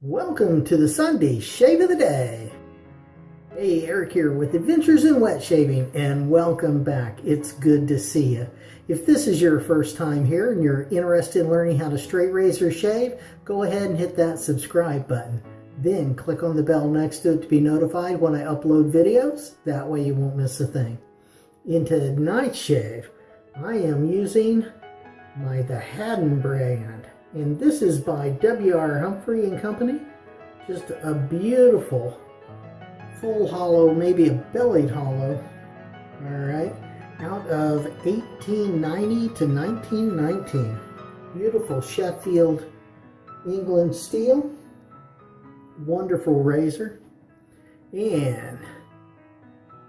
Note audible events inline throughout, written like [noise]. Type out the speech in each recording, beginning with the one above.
Welcome to the Sunday Shave of the Day. Hey, Eric here with Adventures in Wet Shaving and welcome back. It's good to see you. If this is your first time here and you're interested in learning how to straight razor shave, go ahead and hit that subscribe button. Then click on the bell next to it to be notified when I upload videos. That way you won't miss a thing. Into tonight's shave, I am using my The Haddon brand and this is by W.R. Humphrey and Company. Just a beautiful full hollow, maybe a bellied hollow. All right, out of 1890 to 1919. Beautiful Sheffield, England steel. Wonderful razor. And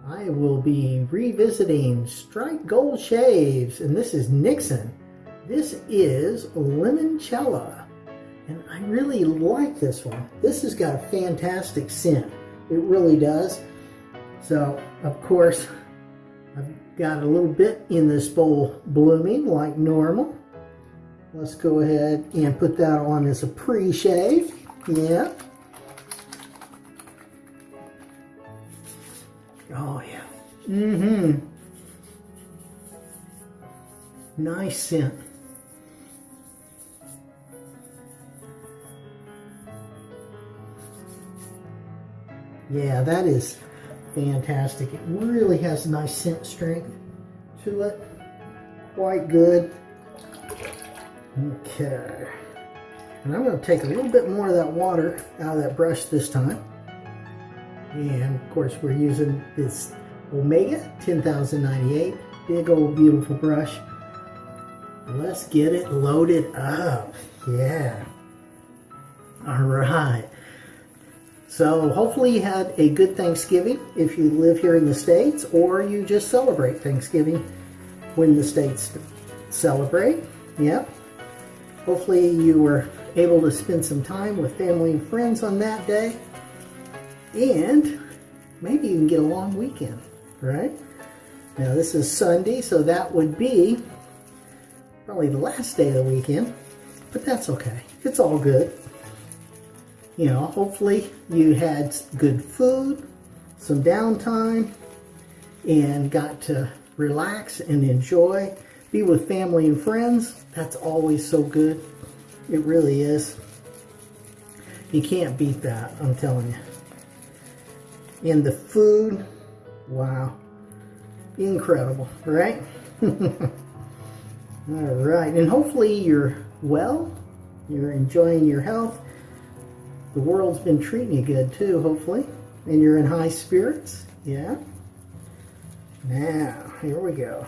I will be revisiting Strike Gold Shaves, and this is Nixon. This is Limoncello, and I really like this one. This has got a fantastic scent. It really does. So, of course, I've got a little bit in this bowl blooming like normal. Let's go ahead and put that on as a pre-shave. Yeah. Oh, yeah. Mm-hmm. Nice scent. Yeah, that is fantastic. It really has a nice scent strength to it. Quite good. Okay. And I'm going to take a little bit more of that water out of that brush this time. And of course we're using this Omega 10098. Big old beautiful brush. Let's get it loaded up. Yeah. All right. So hopefully you had a good Thanksgiving if you live here in the States or you just celebrate Thanksgiving when the States celebrate. Yep. Hopefully you were able to spend some time with family and friends on that day. And maybe you can get a long weekend, right? Now this is Sunday, so that would be probably the last day of the weekend, but that's okay. It's all good you know, hopefully you had good food, some downtime, and got to relax and enjoy, be with family and friends. That's always so good. It really is. You can't beat that, I'm telling you. And the food, wow, incredible, right? [laughs] All right, and hopefully you're well, you're enjoying your health, the world's been treating you good too, hopefully. And you're in high spirits. Yeah. Now, here we go.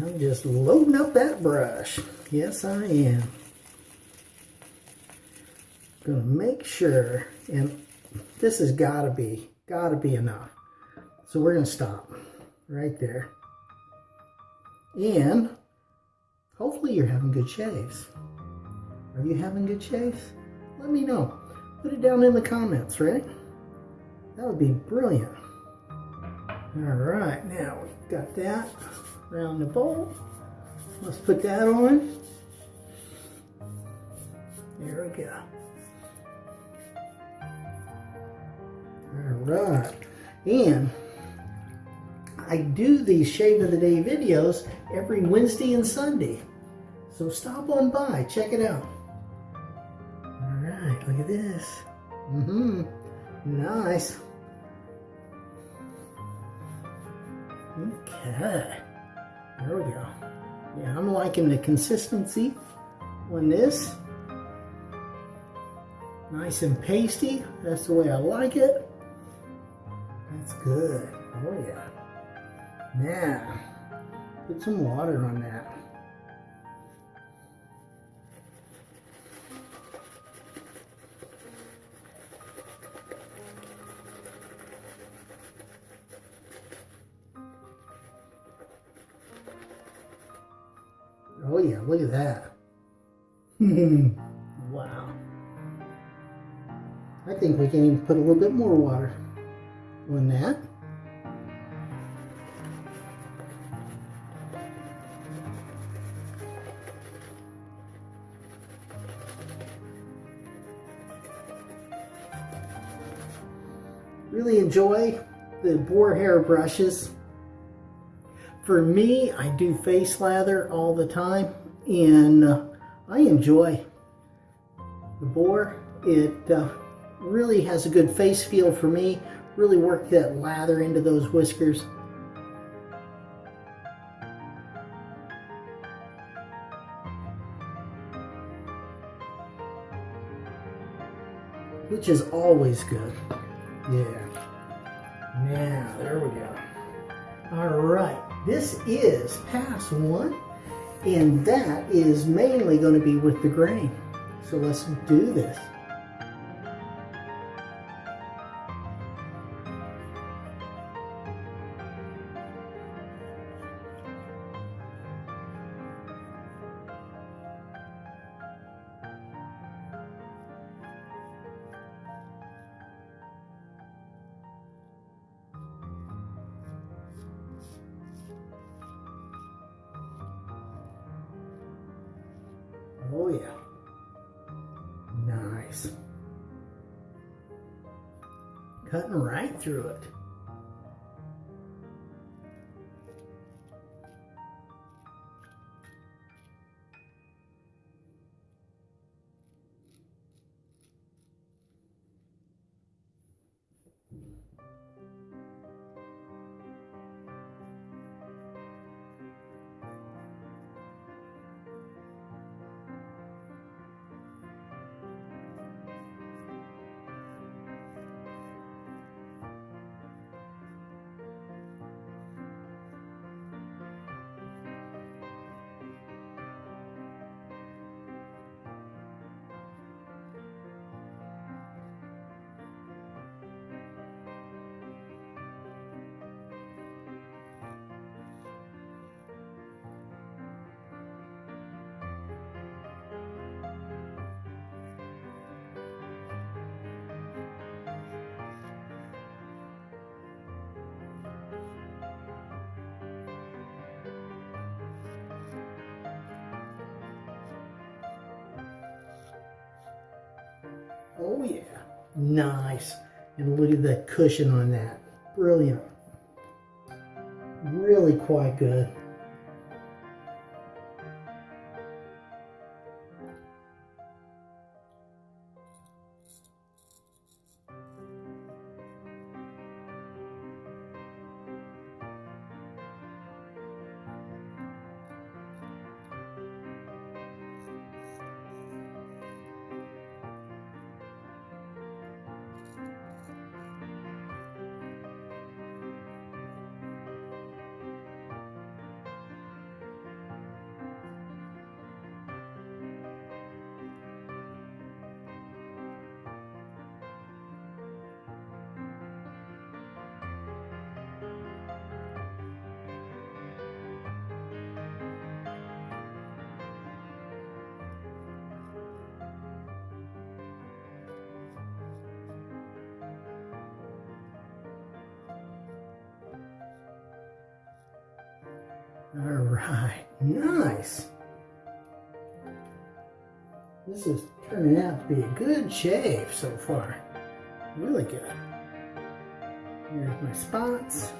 I'm just loading up that brush. Yes, I am. Gonna make sure, and this has gotta be, gotta be enough. So we're gonna stop right there. And hopefully you're having good shaves. Are you having good shaves? Let me know. Put it down in the comments, right? That would be brilliant. All right, now we've got that around the bowl. Let's put that on. There we go. All right, and I do these Shave of the Day videos every Wednesday and Sunday. So stop on by, check it out look at this. Mm-hmm. Nice. Okay. There we go. Yeah, I'm liking the consistency on this. Nice and pasty. That's the way I like it. That's good. Oh yeah. Now, put some water on that. At that. [laughs] wow. I think we can even put a little bit more water on that. Really enjoy the boar hair brushes. For me, I do face lather all the time and uh, I enjoy the boar. It uh, really has a good face feel for me. Really work that lather into those whiskers. Which is always good. Yeah. Now, there we go. All right, this is pass one, and that is mainly going to be with the grain. So let's do this. Cutting right through it. Oh yeah, nice. And look at that cushion on that. Brilliant. Really quite good. All right, nice. This is turning out to be a good shave so far. Really good. Here's my spots.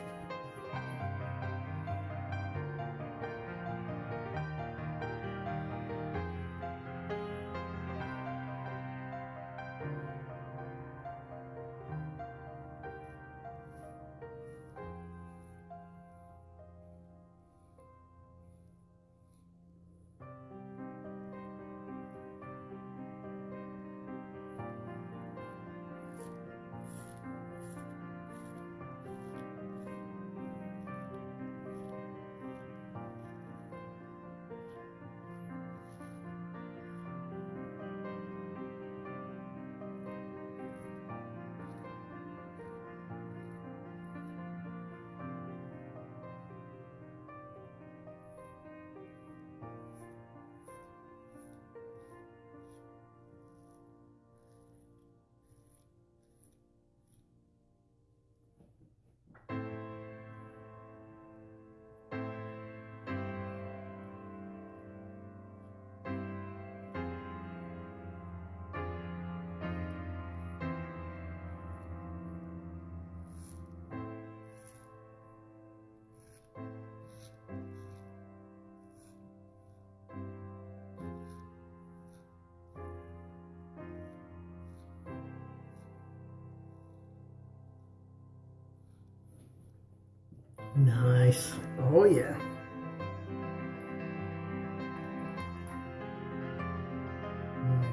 Nice. Oh yeah.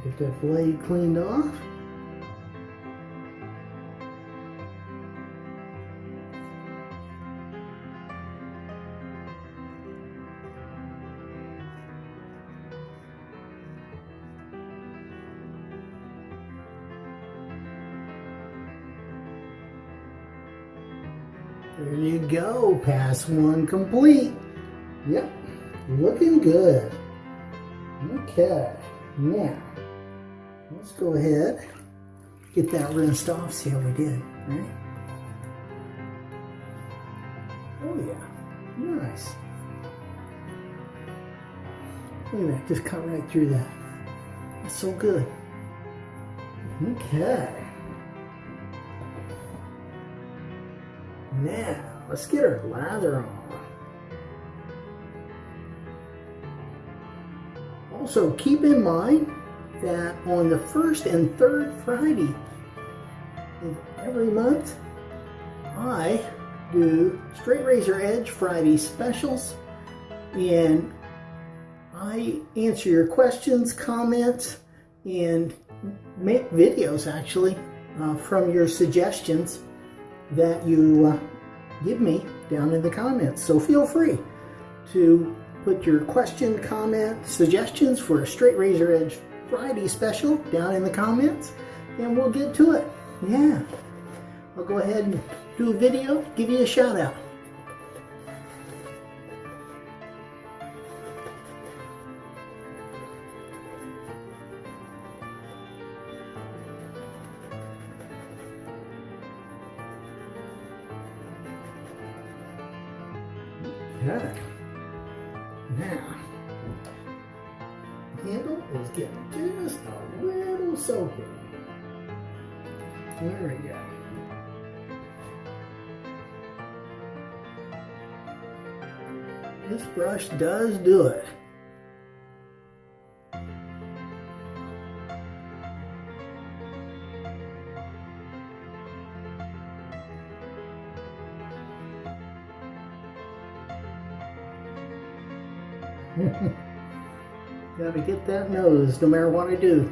Get that blade cleaned off. Pass one complete. Yep, looking good. Okay, now, let's go ahead, get that rinsed off, see how we did, right? Oh yeah, nice. Look at that, just cut right through that. That's so good. Okay. Now, let's get our lather on. Also, keep in mind that on the first and third Friday of every month, I do Straight Razor Edge Friday specials and I answer your questions, comments, and make videos actually uh, from your suggestions that you uh, give me down in the comments. So feel free to put your question, comment, suggestions for a Straight Razor Edge Friday special down in the comments and we'll get to it. Yeah. I'll go ahead and do a video, give you a shout out. Does do it. [laughs] Gotta get that nose no matter what I do.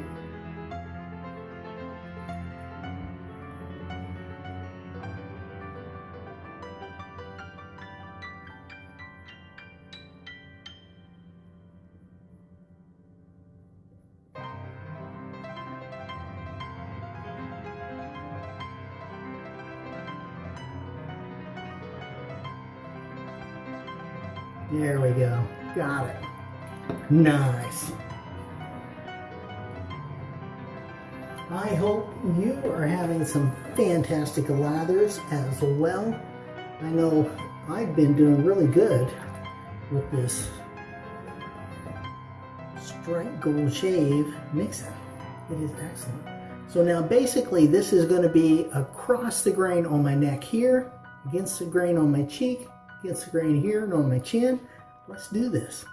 Nice. I hope you are having some fantastic lathers as well. I know I've been doing really good with this Strike Gold Shave mixer. It is excellent. So now basically this is going to be across the grain on my neck here, against the grain on my cheek, against the grain here and on my chin. Let's do this.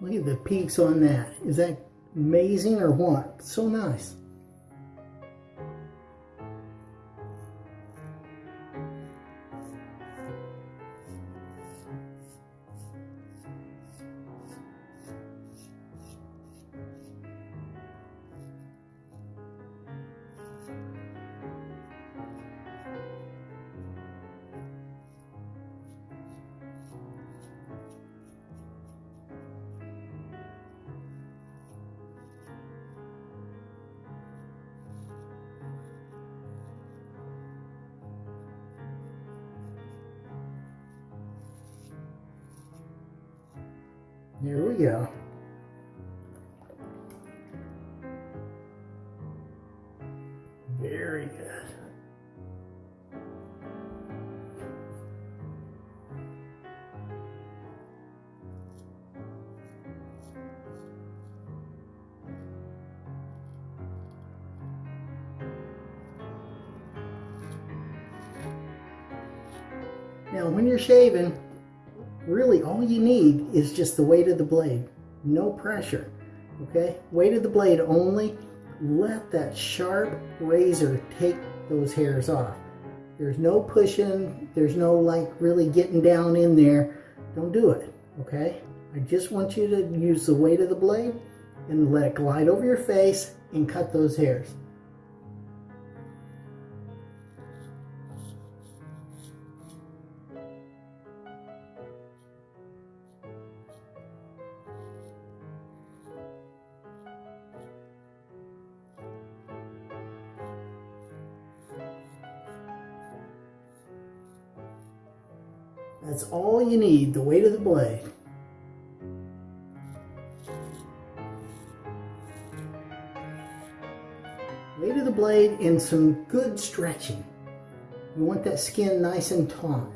Look at the peaks on that. Is that amazing or what? So nice. Very good. Now when you're shaving, really all you need is just the weight of the blade, no pressure, okay? Weight of the blade only, let that sharp razor take those hairs off. There's no pushing, there's no like really getting down in there. Don't do it, okay? I just want you to use the weight of the blade and let it glide over your face and cut those hairs. That's all you need, the weight of the blade. Weight of the blade and some good stretching. You want that skin nice and taut.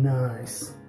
Nice.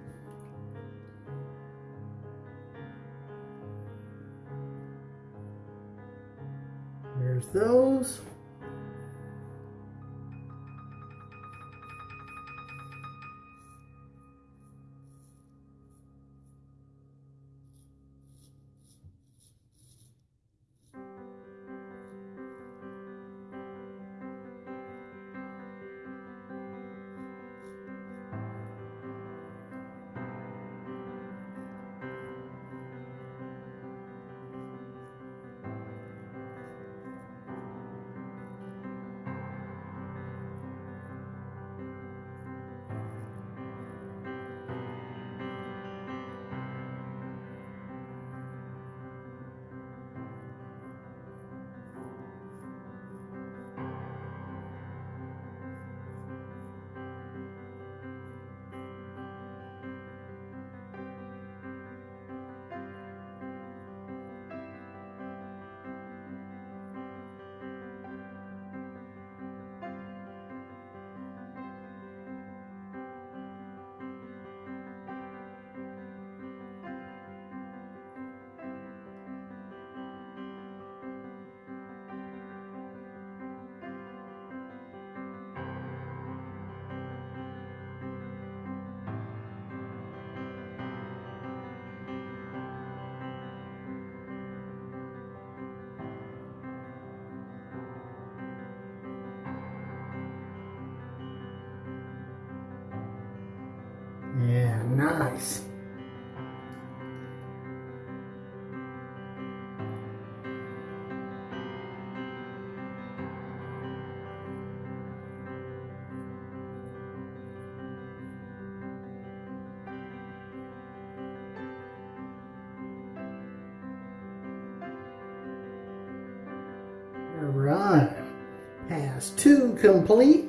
Complete.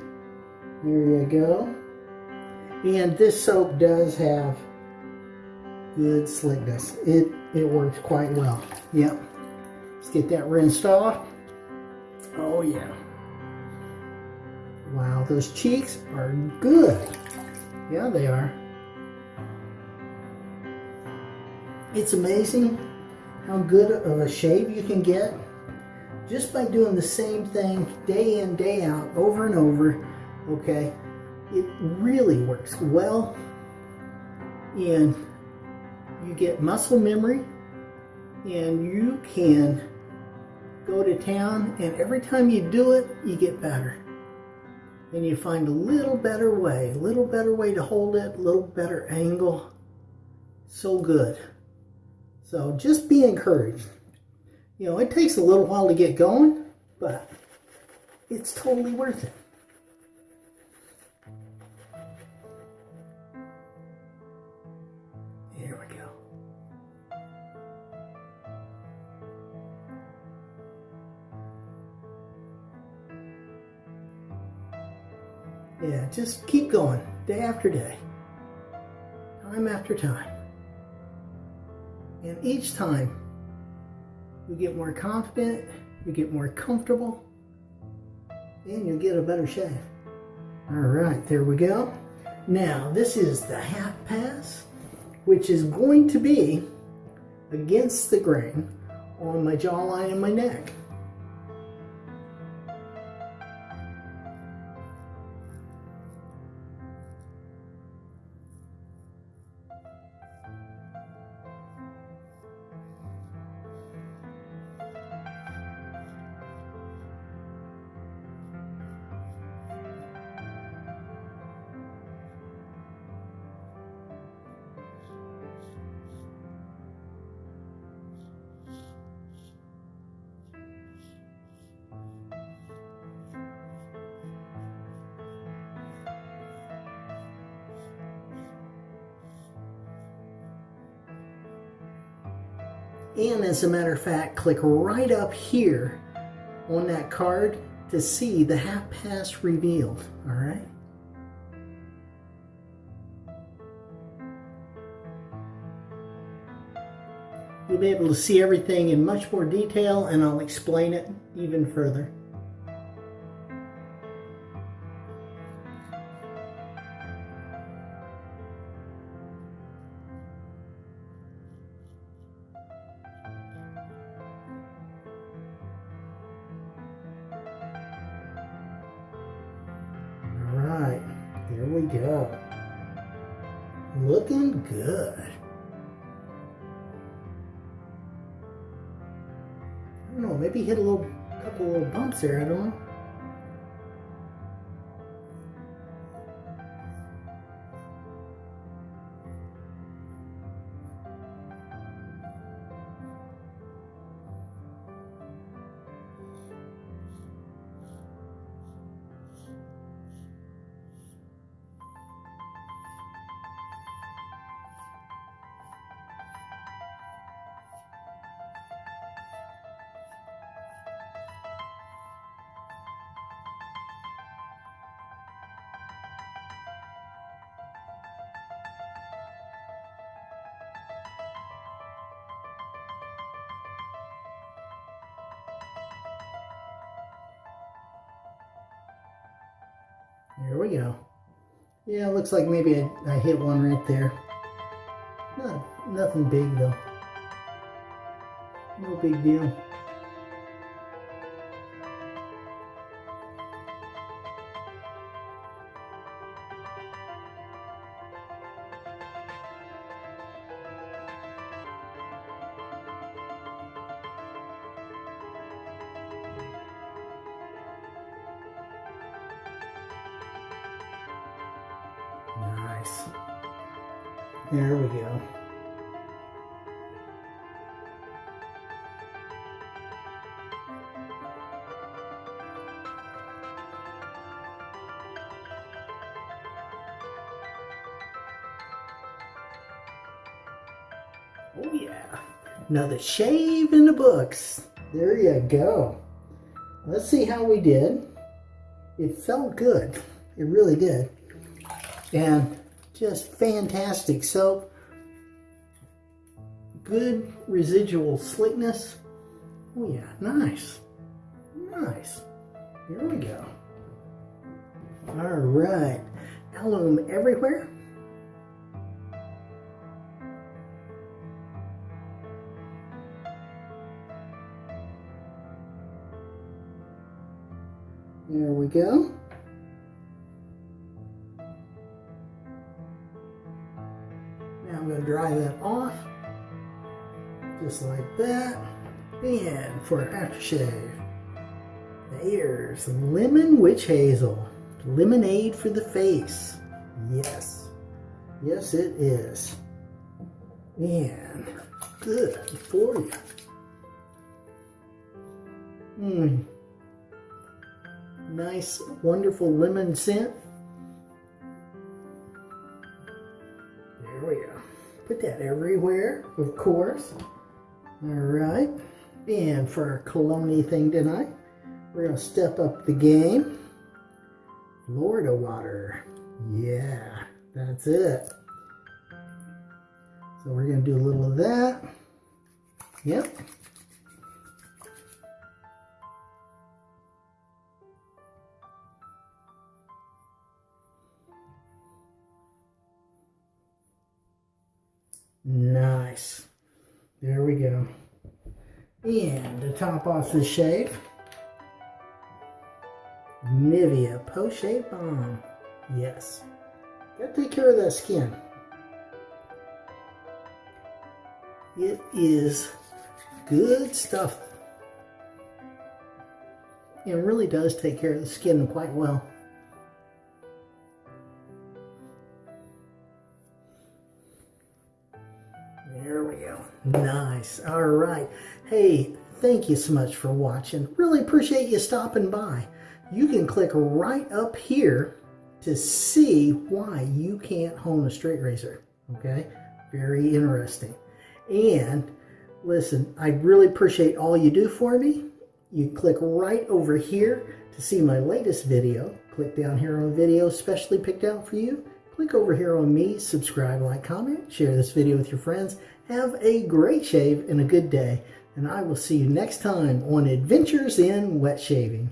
There you go. And this soap does have good slickness. It, it works quite well. Yep. Let's get that rinsed off. Oh yeah. Wow, those cheeks are good. Yeah, they are. It's amazing how good of a shave you can get just by doing the same thing day in, day out, over and over, okay? It really works well and you get muscle memory and you can go to town and every time you do it, you get better. And you find a little better way, a little better way to hold it, a little better angle. So good. So just be encouraged. You know, it takes a little while to get going, but it's totally worth it. We go. Yeah, just keep going day after day, time after time. And each time you get more confident, you get more comfortable, and you'll get a better shave. All right, there we go. Now, this is the half pass, which is going to be against the grain on my jawline and my neck. And as a matter of fact, click right up here on that card to see the half pass revealed, all right? You'll be able to see everything in much more detail and I'll explain it even further. There we go. Yeah, looks like maybe I, I hit one right there. Not, nothing big though. No big deal. Nice. There we go. Oh yeah. Another shave in the books. There you go. Let's see how we did. It felt good. It really did and just fantastic soap. Good residual slickness. Oh yeah, nice. Nice. Here we go. All right. Alum everywhere. There we go. Dry that off, just like that. And for aftershave, there's some lemon witch hazel, lemonade for the face. Yes, yes it is. And good for you. Mmm. Nice, wonderful lemon scent. There we go. Put that everywhere, of course. All right. And for our cologne thing tonight, we're going to step up the game. Florida water. Yeah, that's it. So we're going to do a little of that. Yep. Nice. There we go. And to top off the shave, Nivea Post Shave Balm. Yes. Gotta take care of that skin. It is good stuff. It really does take care of the skin quite well. Nice. All right. Hey, thank you so much for watching. Really appreciate you stopping by. You can click right up here to see why you can't hone a straight razor. Okay? Very interesting. And listen, I really appreciate all you do for me. You click right over here to see my latest video. Click down here on video specially picked out for you. Click over here on me, subscribe, like, comment, share this video with your friends. Have a great shave and a good day. And I will see you next time on Adventures in Wet Shaving.